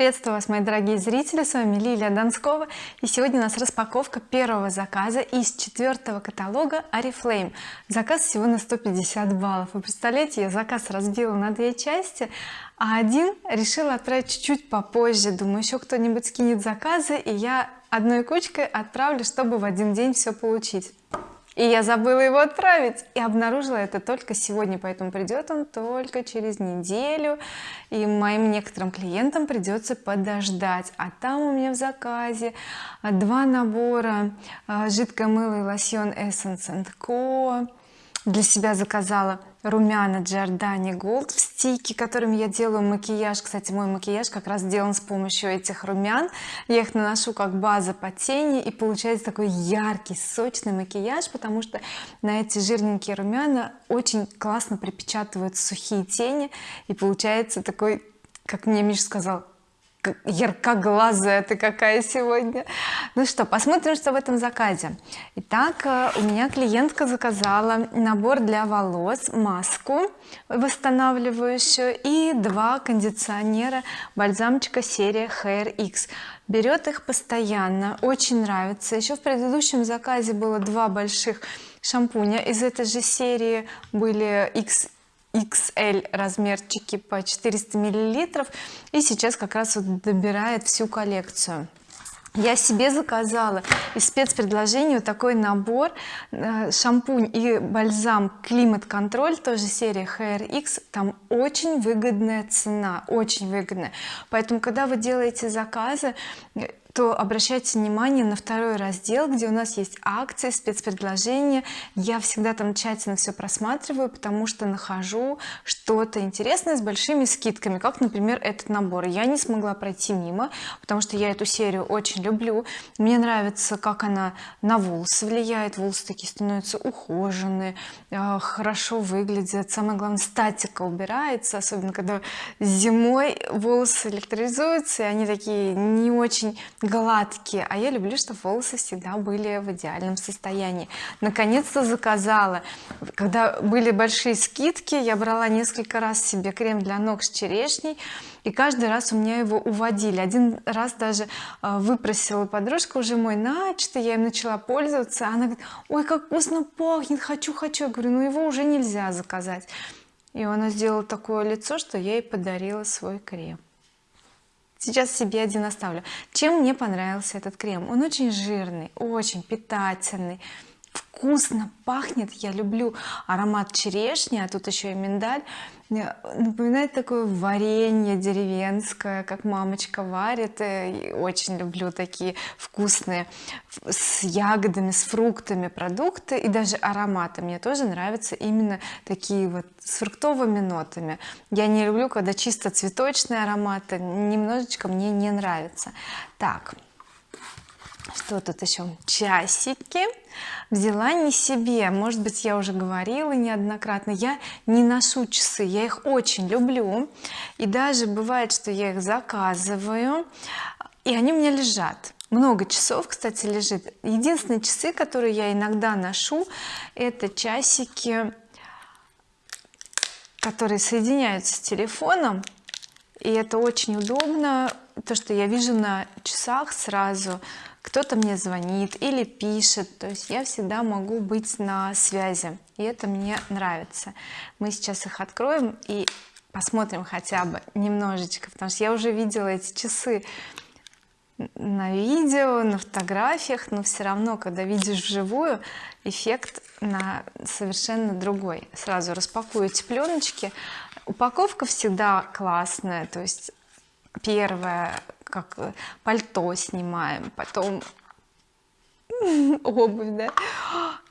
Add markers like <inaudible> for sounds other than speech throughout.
приветствую вас мои дорогие зрители. С вами Лилия Донскова. И сегодня у нас распаковка первого заказа из четвертого каталога oriflame заказ всего на 150 баллов. Вы представляете я заказ разбила на две части а один решила отправить чуть-чуть попозже. Думаю еще кто-нибудь скинет заказы и я одной кучкой отправлю чтобы в один день все получить и я забыла его отправить и обнаружила это только сегодня поэтому придет он только через неделю и моим некоторым клиентам придется подождать. А там у меня в заказе два набора а, жидкое мыло и лосьон Essence Co для себя заказала румяна Giordani Gold в стике которыми я делаю макияж. Кстати мой макияж как раз сделан с помощью этих румян. Я их наношу как база по тени и получается такой яркий сочный макияж потому что на эти жирненькие румяна очень классно припечатывают сухие тени и получается такой как мне Миша сказал яркоглазая ты какая сегодня. Ну что посмотрим что в этом заказе. Итак э, у меня клиентка заказала набор для волос маску восстанавливающую и два кондиционера бальзамчика серия Hair X. Берет их постоянно очень нравится. Еще в предыдущем заказе было два больших шампуня из этой же серии были X XL размерчики по 400 миллилитров. И сейчас как раз вот добирает всю коллекцию. Я себе заказала из спецпредложения такой набор э, шампунь и бальзам климат контроль тоже серия Hair X там очень выгодная цена очень выгодная. Поэтому когда вы делаете заказы то обращайте внимание на второй раздел где у нас есть акции спецпредложения. Я всегда там тщательно все просматриваю потому что нахожу что-то интересное с большими скидками как например этот набор. Я не смогла пройти мимо потому что я эту серию очень люблю. Мне нравится как она на волосы влияет. Волосы такие становятся ухоженные э, хорошо выглядят. Самое главное статика убирается особенно когда зимой волосы электризуются и они такие не очень гладкие а я люблю чтобы волосы всегда были в идеальном состоянии. Наконец-то заказала. Когда были большие скидки я брала несколько раз себе крем для ног с черешней и каждый раз у меня его уводили. Один раз даже э, выпросила подружка уже мой начатый я им начала пользоваться она говорит ой как вкусно пахнет хочу хочу я говорю ну его уже нельзя заказать и она сделала такое лицо что я ей подарила свой крем сейчас себе один оставлю. Чем мне понравился этот крем? Он очень жирный очень питательный вкусно пахнет. Я люблю аромат черешни а тут еще и миндаль. Напоминает такое варенье деревенское как мамочка варит. И очень люблю такие вкусные с ягодами с фруктами продукты и даже ароматы. Мне тоже нравятся именно такие вот с фруктовыми нотами. Я не люблю когда чисто цветочные ароматы немножечко мне не нравится. Так что тут еще часики. Взяла не себе. Может быть я уже говорила неоднократно. Я не ношу часы. Я их очень люблю. И даже бывает что я их заказываю и они у меня лежат. Много часов кстати лежит. Единственные часы которые я иногда ношу это часики которые соединяются с телефоном. И это очень удобно. То что я вижу на часах сразу кто-то мне звонит или пишет. То есть я всегда могу быть на связи и это мне нравится. Мы сейчас их откроем и посмотрим хотя бы немножечко потому что я уже видела эти часы на видео на фотографиях но все равно когда видишь вживую эффект на совершенно другой. Сразу распакую эти пленочки упаковка всегда классная то есть первое как э, пальто снимаем потом обувь да.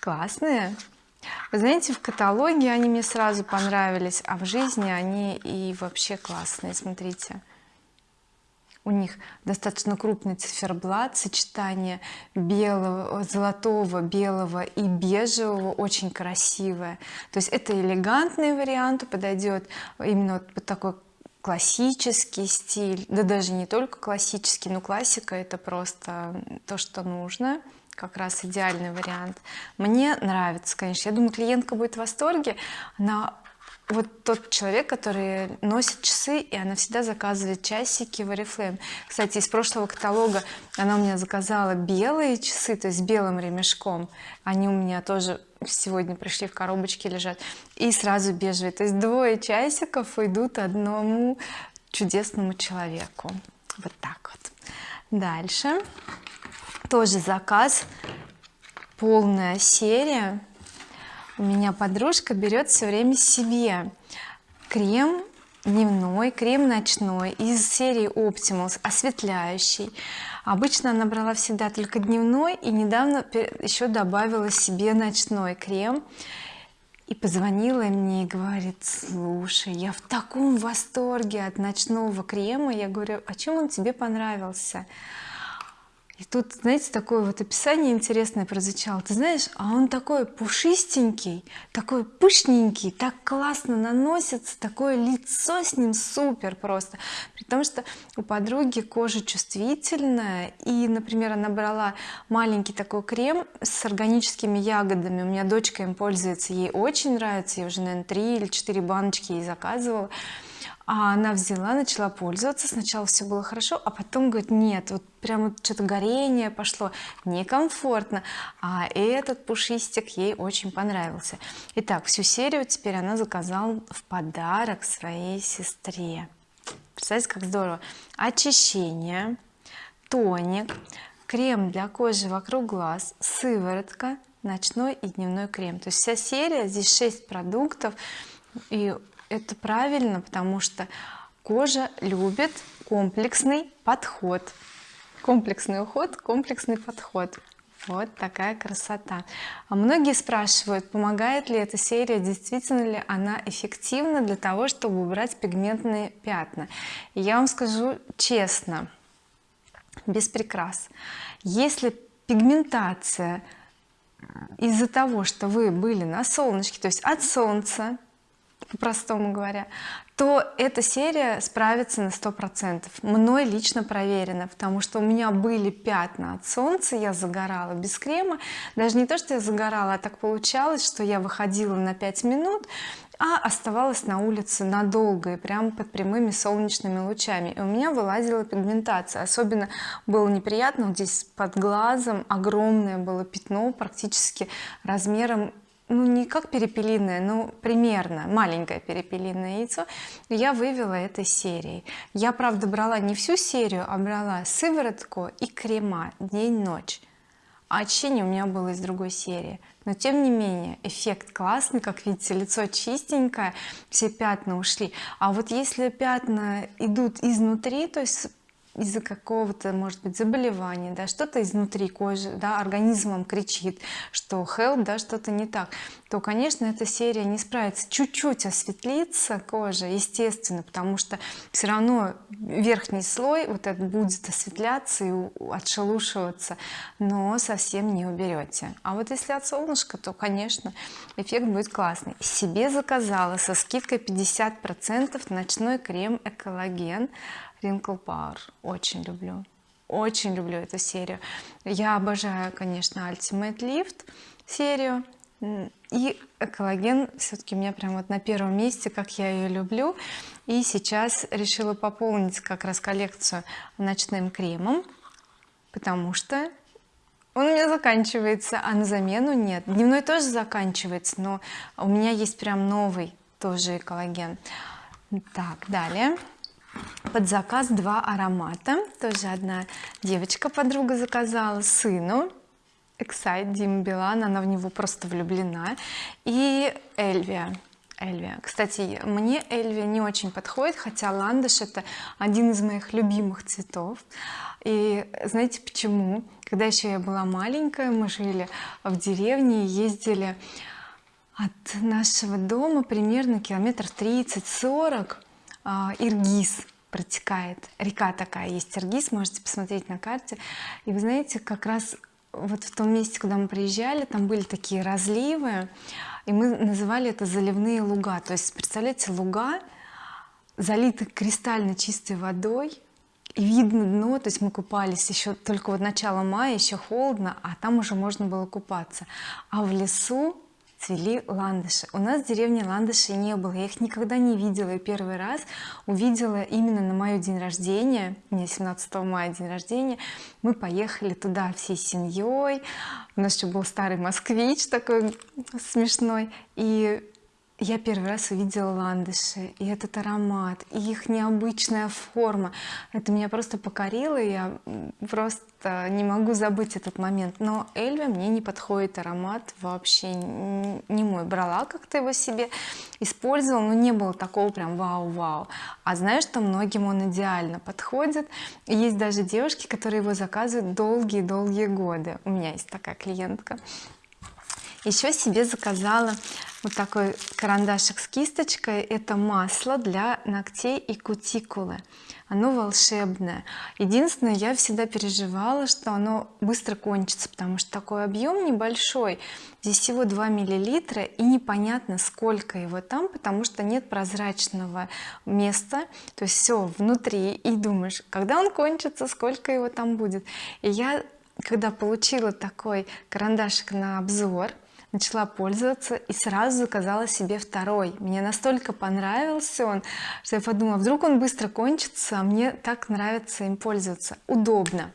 Классные. Вы знаете в каталоге они мне сразу понравились а в жизни они и вообще классные смотрите. У них достаточно крупный циферблат сочетание белого золотого белого и бежевого очень красивое. То есть это элегантный вариант подойдет именно вот под такой классический стиль. Да даже не только классический но классика это просто то что нужно. Как раз идеальный вариант. Мне нравится конечно. Я думаю клиентка будет в восторге. Она вот тот человек который носит часы и она всегда заказывает часики в oriflame. Кстати из прошлого каталога она у меня заказала белые часы то есть белым ремешком. Они у меня тоже сегодня пришли в коробочке лежат. И сразу бежевые. То есть двое часиков идут одному чудесному человеку. Вот так вот. Дальше. Тоже заказ. Полная серия у меня подружка берет все время себе крем дневной крем ночной из серии Optimals осветляющий. Обычно она брала всегда только дневной и недавно еще добавила себе ночной крем и позвонила мне и говорит слушай я в таком восторге от ночного крема я говорю а чем он тебе понравился и тут знаете такое вот описание интересное прозвучало. Ты знаешь а он такой пушистенький такой пышненький так классно наносится такое лицо с ним супер просто. При том что у подруги кожа чувствительная и например она брала маленький такой крем с органическими ягодами. У меня дочка им пользуется ей очень нравится я уже наверное 3 или 4 баночки ей заказывала а она взяла начала пользоваться. Сначала все было хорошо а потом говорит нет вот прямо что-то горение пошло некомфортно а этот пушистик ей очень понравился. Итак всю серию теперь она заказала в подарок своей сестре. Представляете как здорово. Очищение тоник крем для кожи вокруг глаз сыворотка ночной и дневной крем. То есть вся серия здесь 6 продуктов и это правильно потому что кожа любит комплексный подход. Комплексный уход комплексный подход. Вот такая красота. А многие спрашивают помогает ли эта серия действительно ли она эффективна для того чтобы убрать пигментные пятна. Я вам скажу честно без прикрас. Если пигментация из-за того что вы были на солнышке то есть от солнца по-простому говоря то эта серия справится на сто процентов. Мной лично проверено потому что у меня были пятна от солнца я загорала без крема. Даже не то что я загорала а так получалось что я выходила на 5 минут а оставалась на улице надолго и прямо под прямыми солнечными лучами. И у меня вылазила пигментация. Особенно было неприятно вот здесь под глазом огромное было пятно практически размером ну не как перепелиное но примерно маленькое перепелиное яйцо я вывела этой серии я правда брала не всю серию а брала сыворотку и крема день-ночь. А очищение у меня было из другой серии. Но тем не менее эффект классный как видите лицо чистенькое все пятна ушли. А вот если пятна идут изнутри то есть из-за какого-то может быть заболевания да что-то изнутри кожи да организмом кричит что help да что-то не так то конечно эта серия не справится. Чуть-чуть осветлится кожа естественно потому что все равно верхний слой вот этот будет осветляться и отшелушиваться но совсем не уберете. А вот если от солнышка то конечно эффект будет классный. Себе заказала со скидкой 50 процентов ночной крем экологен Wrinkle Power очень люблю. Очень люблю эту серию. Я обожаю конечно Ultimate Lift серию. И коллаген все-таки у меня прям вот на первом месте как я ее люблю. И сейчас решила пополнить как раз коллекцию ночным кремом потому что он у меня заканчивается а на замену нет. Дневной тоже заканчивается но у меня есть прям новый тоже коллаген так далее под заказ два аромата. Тоже одна девочка подруга заказала сыну. Excite Дима Билан она в него просто влюблена. И Эльвия. Эльвия. Кстати мне Эльвия не очень подходит хотя ландыш это один из моих любимых цветов. И знаете почему? Когда еще я была маленькая мы жили в деревне и ездили от нашего дома примерно километров 30-40 а, Иргиз протекает. Река такая есть Иргиз можете посмотреть на карте. И вы знаете как раз вот в том месте куда мы приезжали там были такие разливы и мы называли это заливные луга то есть представляете луга залиты кристально чистой водой и видно дно то есть мы купались еще только вот начало мая еще холодно а там уже можно было купаться. А в лесу цвели ландыши. У нас в деревне ландышей не было. Я их никогда не видела. И первый раз увидела именно на мой день рождения у меня 17 мая день рождения мы поехали туда всей семьей у нас еще был старый москвич такой смешной. И я первый раз увидела ландыши и этот аромат и их необычная форма. Это меня просто покорило я просто не могу забыть этот момент. Но Эльве мне не подходит аромат вообще не мой. Брала как-то его себе использовала но не было такого прям вау-вау. А знаешь что многим он идеально подходит? Есть даже девушки которые его заказывают долгие-долгие годы. У меня есть такая клиентка. Еще себе заказала вот такой карандашик с кисточкой это масло для ногтей и кутикулы. Оно волшебное. Единственное я всегда переживала что оно быстро кончится потому что такой объем небольшой. Здесь всего 2 миллилитра и непонятно сколько его там потому что нет прозрачного места. То есть все внутри и думаешь когда он кончится сколько его там будет. И я когда получила такой карандашик на обзор начала пользоваться и сразу заказала себе второй. Мне настолько понравился он что я подумала вдруг он быстро кончится а мне так нравится им пользоваться. Удобно.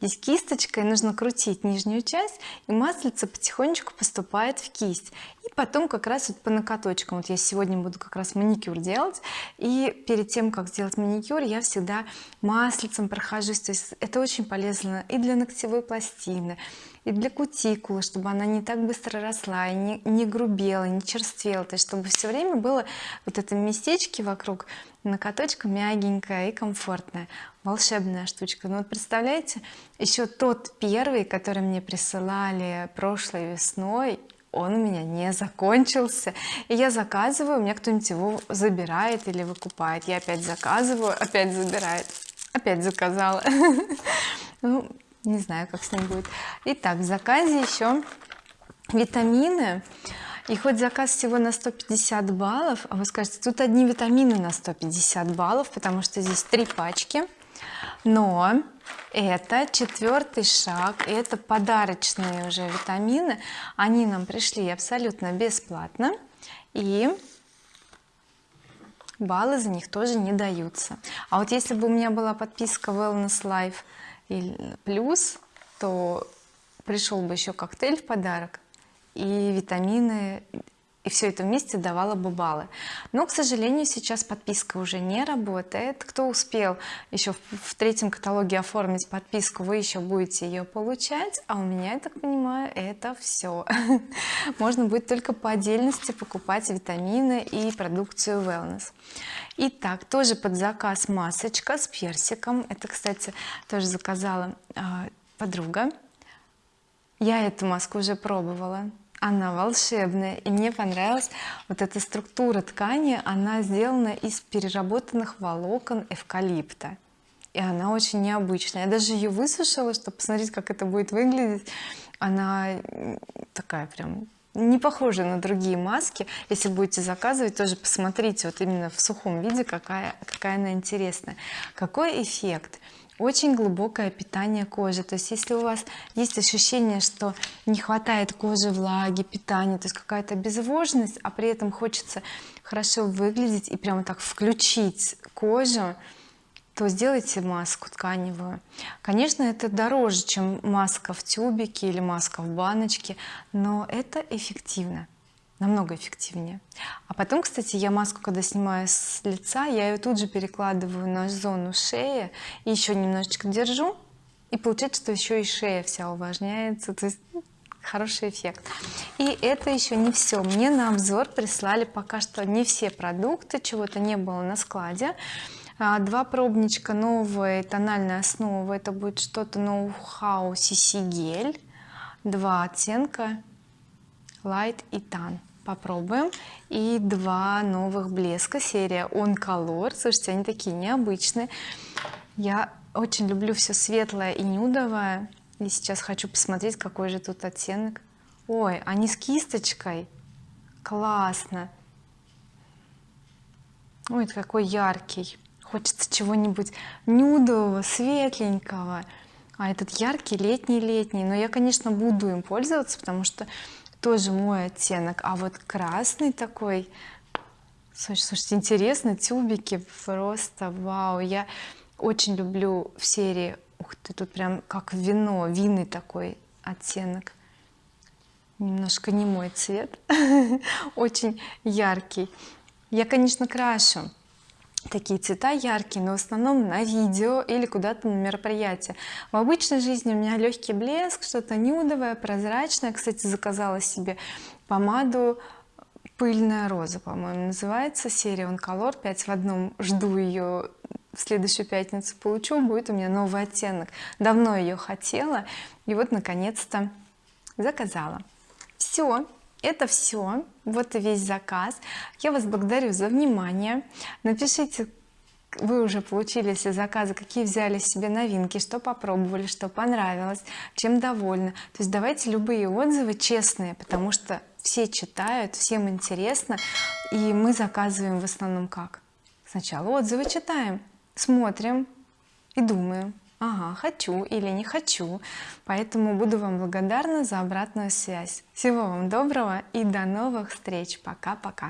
Здесь кисточкой нужно крутить нижнюю часть и маслица потихонечку поступает в кисть потом как раз вот по накаточкам вот я сегодня буду как раз маникюр делать и перед тем как сделать маникюр я всегда маслицем прохожусь. То есть это очень полезно и для ногтевой пластины и для кутикулы чтобы она не так быстро росла и не, не грубела не черствела. То есть чтобы все время было вот это местечки вокруг накаточка мягенькая и комфортная. Волшебная штучка. Ну вот представляете еще тот первый который мне присылали прошлой весной он у меня не закончился. И я заказываю меня кто-нибудь его забирает или выкупает. Я опять заказываю опять забирает. Опять заказала. <laughs> Ну не знаю как с ним будет. Итак в заказе еще витамины. И хоть заказ всего на 150 баллов а вы скажете тут одни витамины на 150 баллов потому что здесь три пачки но это четвертый шаг это подарочные уже витамины. Они нам пришли абсолютно бесплатно и баллы за них тоже не даются. А вот если бы у меня была подписка wellness life плюс то пришел бы еще коктейль в подарок и витамины и все это вместе давало бы баллы. Но к сожалению сейчас подписка уже не работает. Кто успел еще в, третьем каталоге оформить подписку вы еще будете ее получать. А у меня я так понимаю это все <laughs> можно будет только по отдельности покупать витамины и продукцию wellness. Итак, тоже под заказ масочка с персиком. Это кстати тоже заказала э, подруга. Я эту маску уже пробовала она волшебная и мне понравилась вот эта структура ткани. Она сделана из переработанных волокон эвкалипта. И она очень необычная. Я даже ее высушила чтобы посмотреть как это будет выглядеть. Она такая прям не похожа на другие маски. Если будете заказывать тоже посмотрите вот именно в сухом виде какая какая она интересная. Какой эффект очень глубокое питание кожи. То есть если у вас есть ощущение что не хватает кожи влаги питания то есть какая-то безвожность а при этом хочется хорошо выглядеть и прямо так включить кожу то сделайте маску тканевую. Конечно это дороже чем маска в тюбике или маска в баночке но это эффективно намного эффективнее. А потом кстати я маску когда снимаю с лица я ее тут же перекладываю на зону шеи и еще немножечко держу и получается что еще и шея вся увлажняется то есть ну, хороший эффект. И это еще не все мне на обзор прислали пока что не все продукты чего-то не было на складе. А, два пробничка новые тональная основа это будет что-то ноу-хау CC гель два оттенка light и tan попробуем. И два новых блеска. Серия on color слушайте они такие необычные. Я очень люблю все светлое и нюдовое. И сейчас хочу посмотреть какой же тут оттенок. Ой они с кисточкой. Классно. Ой какой яркий. Хочется чего-нибудь нюдового светленького. А этот яркий летний летний но я конечно буду им пользоваться потому что тоже мой оттенок. А вот красный такой слушайте интересно тюбики просто вау. Я очень люблю в серии ух ты тут прям как вино винный такой оттенок. Немножко не мой цвет <laughs> очень яркий. Я конечно крашу такие цвета яркие но в основном на видео или куда-то на мероприятие в обычной жизни у меня легкий блеск что-то нюдовое прозрачное. Кстати заказала себе помаду пыльная роза по-моему называется. Серия он color 5 в одном. Жду ее в следующую пятницу. Получу будет у меня новый оттенок. Давно ее хотела и вот наконец-то заказала. Все это все вот и весь заказ. Я вас благодарю за внимание. Напишите вы уже получили все заказы какие взяли себе новинки что попробовали что понравилось чем довольны. То есть давайте любые отзывы честные потому что все читают всем интересно и мы заказываем в основном как? Сначала отзывы читаем смотрим и думаем ага хочу или не хочу поэтому буду вам благодарна за обратную связь. Всего вам доброго и до новых встреч. Пока пока